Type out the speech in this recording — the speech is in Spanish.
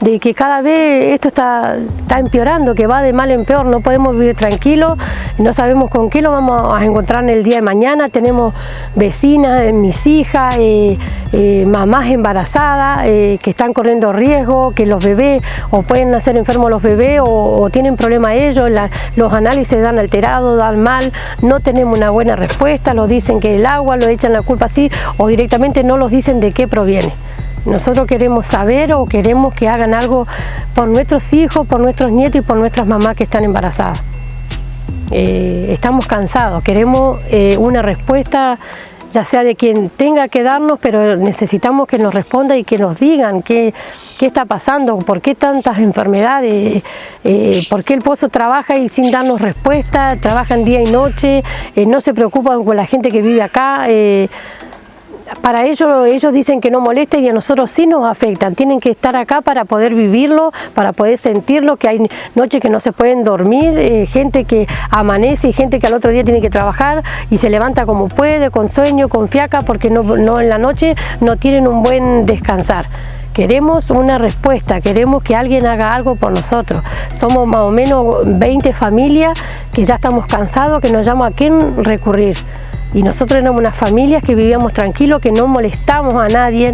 de que cada vez esto está, está empeorando, que va de mal en peor, no podemos vivir tranquilos, no sabemos con qué lo vamos a encontrar en el día de mañana, tenemos vecinas, mis hijas, eh, eh, mamás embarazadas eh, que están corriendo riesgo, que los bebés o pueden nacer enfermos los bebés o, tienen problemas ellos, los análisis dan alterado, dan mal, no tenemos una buena respuesta, los dicen que el agua, lo echan la culpa así o directamente no los dicen de qué proviene. Nosotros queremos saber o queremos que hagan algo por nuestros hijos, por nuestros nietos y por nuestras mamás que están embarazadas. Eh, estamos cansados, queremos eh, una respuesta ya sea de quien tenga que darnos, pero necesitamos que nos responda y que nos digan qué, qué está pasando, por qué tantas enfermedades, eh, por qué el pozo trabaja y sin darnos respuesta, trabajan día y noche, no se preocupan con la gente que vive acá, para ellos, ellos dicen que no molesta y a nosotros sí nos afectan. Tienen que estar acá para poder vivirlo, para poder sentirlo, que hay noches que no se pueden dormir, eh, gente que amanece y gente que al otro día tiene que trabajar y se levanta como puede, con sueño, con fiaca, porque no, en la noche no tienen un buen descansar. Queremos una respuesta, queremos que alguien haga algo por nosotros. Somos más o menos 20 familias que ya estamos cansados, que nos llama a quién recurrir y nosotros éramos unas familias que vivíamos tranquilos, que no molestamos a nadie,